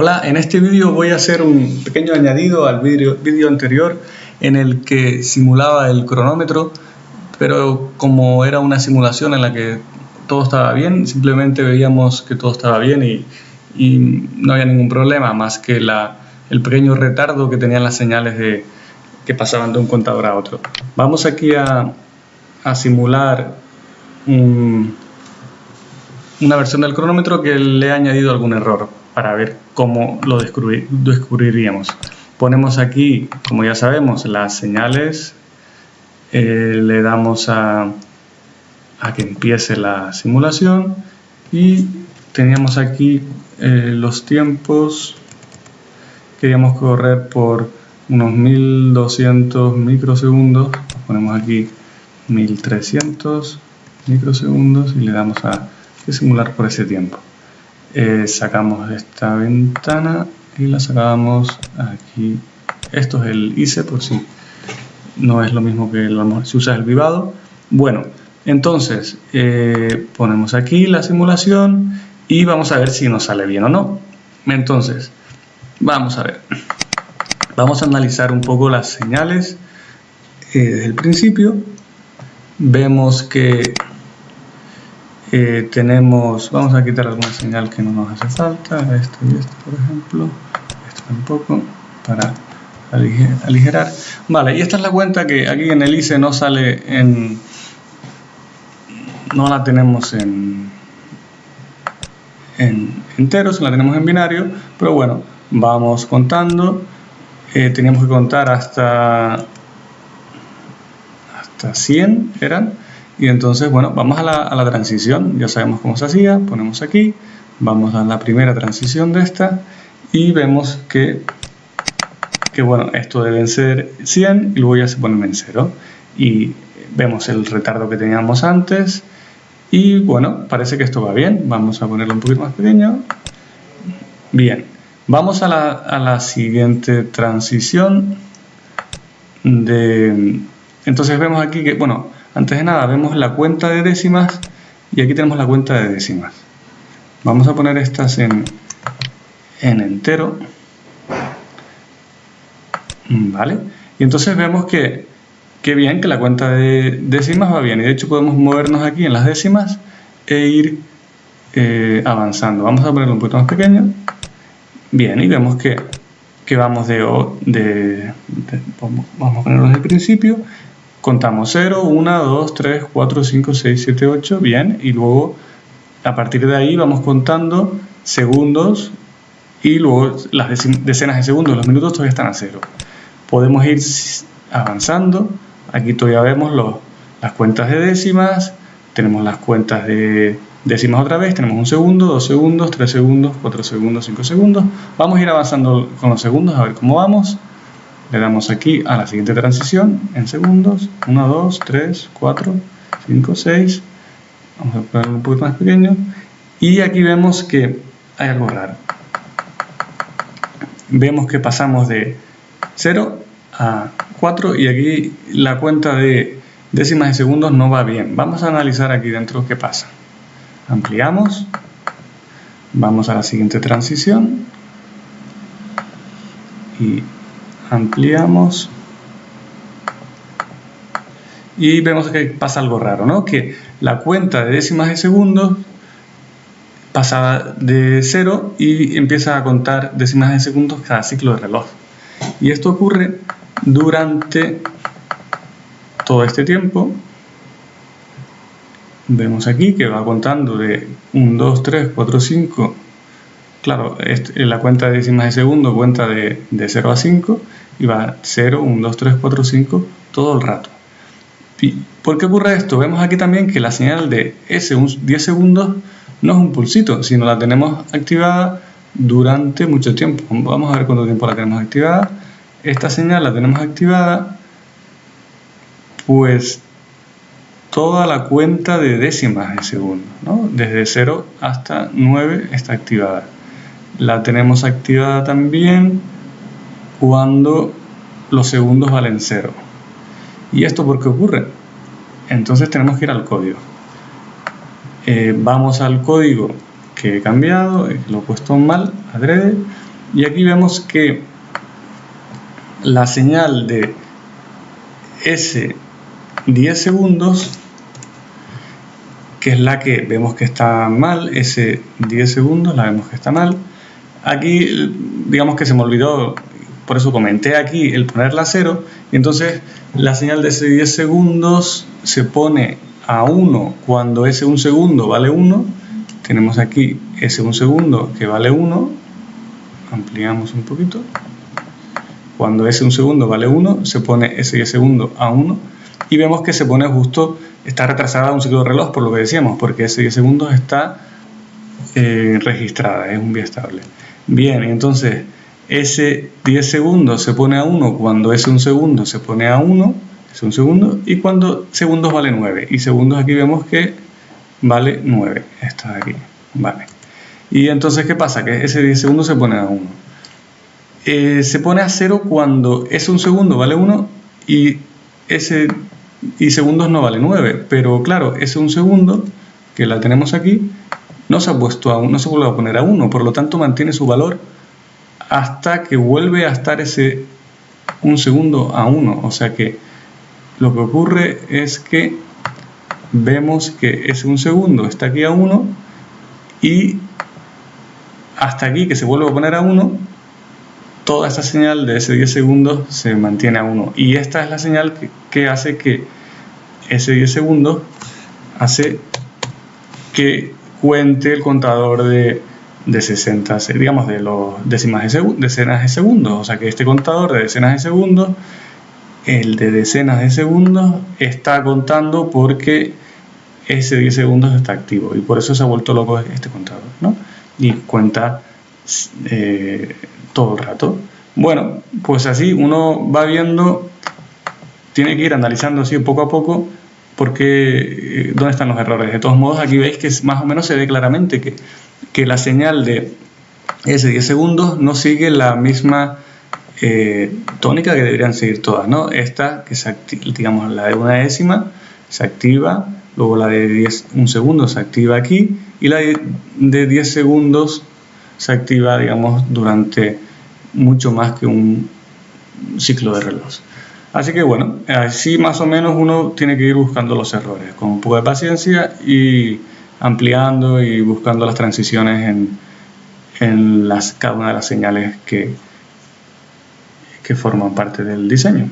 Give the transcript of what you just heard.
Hola, en este vídeo voy a hacer un pequeño añadido al vídeo anterior en el que simulaba el cronómetro, pero como era una simulación en la que todo estaba bien, simplemente veíamos que todo estaba bien y, no había ningún problema, más que el pequeño retardo que tenían las señales de, que pasaban de un contador a otro. Vamos aquí a, simular una versión del cronómetro que le he añadido algún error para ver cómo lo descubriríamos. Ponemos aquí, como ya sabemos, las señales, eh, le damos a, a, que empiece la simulación y teníamos aquí eh, los tiempos, queríamos correr por unos 1200 microsegundos, ponemos aquí 1300 microsegundos y le damos a simular por ese tiempo. Eh, sacamos esta ventana y la sacamos aquí. Esto es el ICE por si no es lo mismo que el, si usas el vivado bueno entonces eh, ponemos aquí la simulación y vamos a ver si nos sale bien o no. Entonces vamos a ver. Vamos a analizar un poco las señales eh, desde el principio. Vemos que eh, tenemos, vamos a quitar alguna señal que no nos hace falta, esto y esto por ejemplo, esto tampoco, para aligerar. Vale, y esta es la cuenta que aquí en el ICE no sale en, no la tenemos en, en enteros, la tenemos en binario, pero bueno, vamos contando, eh, teníamos que contar hasta, hasta 100 eran, y entonces, bueno, vamos a la, transición, ya sabemos cómo se hacía, ponemos aquí, vamos a la primera transición de esta y vemos que, que bueno, esto deben ser 100 y luego ya se ponen en 0 y vemos el retardo que teníamos antes y bueno, parece que esto va bien, vamos a ponerlo un poquito más pequeño. Bien, vamos a la, a la siguiente transición de entonces vemos aquí que, bueno, antes de nada vemos la cuenta de décimas y aquí tenemos la cuenta de décimas. Vamos a poner estas en, en entero. ¿Vale? Y entonces vemos que, que bien, que la cuenta de décimas va bien. Y de hecho podemos movernos aquí en las décimas e ir eh, avanzando. Vamos a ponerlo un poquito más pequeño. Bien, y vemos que, que vamos de, de, vamos a ponerlo desde el principio contamos 0, 1, 2, 3, 4, 5, 6, 7, 8, bien, y luego a partir de ahí vamos contando segundos y luego las decenas de segundos, los minutos todavía están a cero. Podemos ir avanzando, aquí todavía vemos los, las cuentas de décimas, tenemos las cuentas de décimas otra vez, tenemos un segundo, dos segundos, tres segundos, cuatro segundos, cinco segundos. Vamos a ir avanzando con los segundos a ver cómo vamos. Le damos aquí a la siguiente transición en segundos. 1, 2, 3, 4, 5, 6. Vamos a ponerlo un poquito más pequeño. Y aquí vemos que hay algo raro. Vemos que pasamos de 0 a 4 y aquí la cuenta de décimas de segundos no va bien. Vamos a analizar aquí dentro qué pasa. Ampliamos. Vamos a la siguiente transición. Y ampliamos y vemos que pasa algo raro, ¿no? Que la cuenta de décimas de segundos pasa de 0 y empieza a contar décimas de segundos cada ciclo de reloj. Y esto ocurre durante todo este tiempo. Vemos aquí que va contando de 1, 2, 3, 4, 5 Claro, la cuenta de décimas de segundo cuenta de, de 0 a 5 y va 0, 1, 2, 3, 4, 5 todo el rato. ¿Y ¿Por qué ocurre esto? Vemos aquí también que la señal de S 10 segundos no es un pulsito, sino la tenemos activada durante mucho tiempo. Vamos a ver cuánto tiempo la tenemos activada. Esta señal la tenemos activada pues toda la cuenta de décimas de segundo, ¿no? desde 0 hasta 9 está activada la tenemos activada también cuando los segundos valen 0. ¿Y esto por qué ocurre? Entonces tenemos que ir al código. Eh, vamos al código que he cambiado, lo he puesto mal, adrede, Y aquí vemos que la señal de S 10 segundos, que es la que vemos que está mal, ese 10 segundos la vemos que está mal. Aquí digamos que se me olvidó, por eso comenté aquí el ponerla a cero, y entonces la señal de ese 10 segundos se pone a 1 cuando ese 1 segundo vale 1. Tenemos aquí ese 1 segundo que vale 1. Ampliamos un poquito. Cuando ese 1 segundo vale 1, se pone ese 10 segundo a 1 y vemos que se pone justo, está retrasada un ciclo de reloj por lo que decíamos, porque ese 10 segundos está eh, registrada, es un estable Bien, entonces ese 10 segundos se pone a 1 cuando ese 1 segundo se pone a 1, es un segundo, y cuando segundos vale 9. Y segundos aquí vemos que vale 9. Esto de aquí, vale. Y entonces, ¿qué pasa? Que ese 10 segundos se pone a 1. Eh, se pone a 0 cuando ese 1 segundo vale 1 y ese y segundos no vale 9. Pero claro, ese 1 segundo que la tenemos aquí no se ha puesto a 1, no se vuelve a poner a 1, por lo tanto mantiene su valor hasta que vuelve a estar ese un segundo a 1. O sea que lo que ocurre es que vemos que ese un segundo está aquí a 1 y hasta aquí que se vuelve a poner a 1 toda esta señal de ese 10 segundos se mantiene a 1 y esta es la señal que, que hace que ese 10 segundos hace que cuente el contador de, de 60, digamos, de los décimas de decenas de segundos. O sea que este contador de decenas de segundos, el de decenas de segundos, está contando porque ese 10 segundos está activo y por eso se ha vuelto loco este contador, ¿no? Y cuenta eh, todo el rato. Bueno, pues así uno va viendo, tiene que ir analizando así poco a poco porque eh, dónde están los errores. De todos modos, aquí veis que más o menos se ve claramente que, que la señal de ese 10 segundos no sigue la misma eh, tónica que deberían seguir todas, ¿no? Esta, que se digamos la de una décima, se activa, luego la de 10, un segundo se activa aquí y la de 10 segundos se activa, digamos, durante mucho más que un ciclo de reloj. Así que bueno, así más o menos uno tiene que ir buscando los errores con un poco de paciencia y ampliando y buscando las transiciones en, en las, cada una de las señales que, que forman parte del diseño.